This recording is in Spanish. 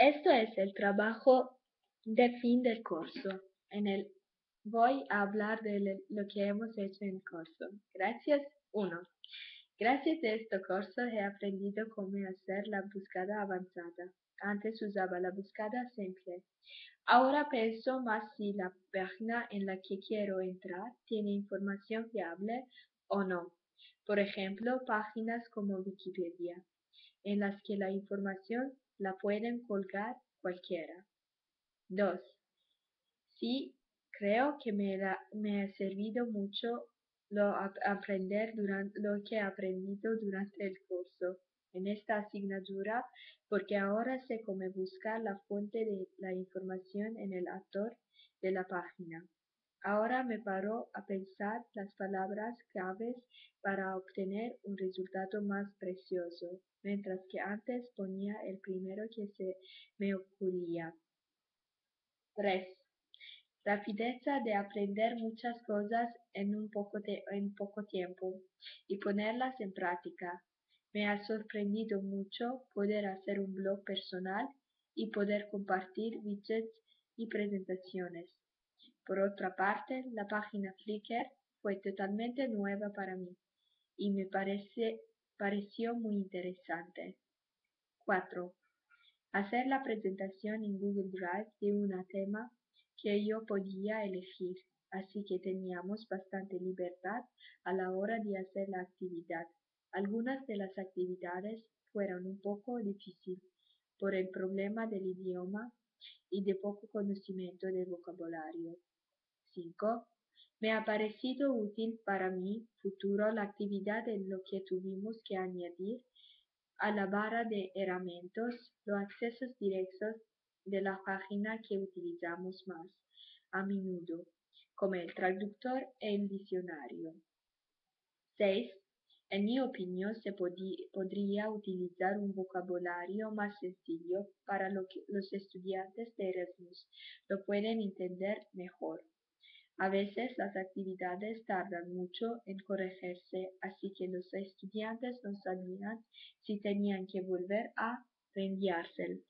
Esto es el trabajo de fin del curso. En el voy a hablar de lo que hemos hecho en el curso. Gracias. 1. Gracias a este curso he aprendido cómo hacer la búsqueda avanzada. Antes usaba la búsqueda simple. Ahora pienso más si la página en la que quiero entrar tiene información fiable o no. Por ejemplo, páginas como Wikipedia, en las que la información la pueden colgar cualquiera. 2. Sí, creo que me, me ha servido mucho lo, aprender durante, lo que he aprendido durante el curso en esta asignatura porque ahora sé cómo buscar la fuente de la información en el autor de la página. Ahora me paro a pensar las palabras claves para obtener un resultado más precioso, mientras que antes ponía el primero que se me ocurría. 3. Rapidez de aprender muchas cosas en, poco en poco tiempo y ponerlas en práctica. Me ha sorprendido mucho poder hacer un blog personal y poder compartir widgets y presentaciones. Por otra parte, la página Flickr fue totalmente nueva para mí y me pareció muy interesante. 4. Hacer la presentación en Google Drive de un tema que yo podía elegir, así que teníamos bastante libertad a la hora de hacer la actividad. Algunas de las actividades fueron un poco difíciles por el problema del idioma y de poco conocimiento del vocabulario. 5. Me ha parecido útil para mi futuro la actividad en lo que tuvimos que añadir a la barra de herramientas los accesos directos de la página que utilizamos más a menudo, como el traductor e el diccionario. 6. En mi opinión, se podría utilizar un vocabulario más sencillo para que los estudiantes de Erasmus lo pueden entender mejor. A veces las actividades tardan mucho en corregirse, así que los estudiantes no sabían si tenían que volver a reenviárselo.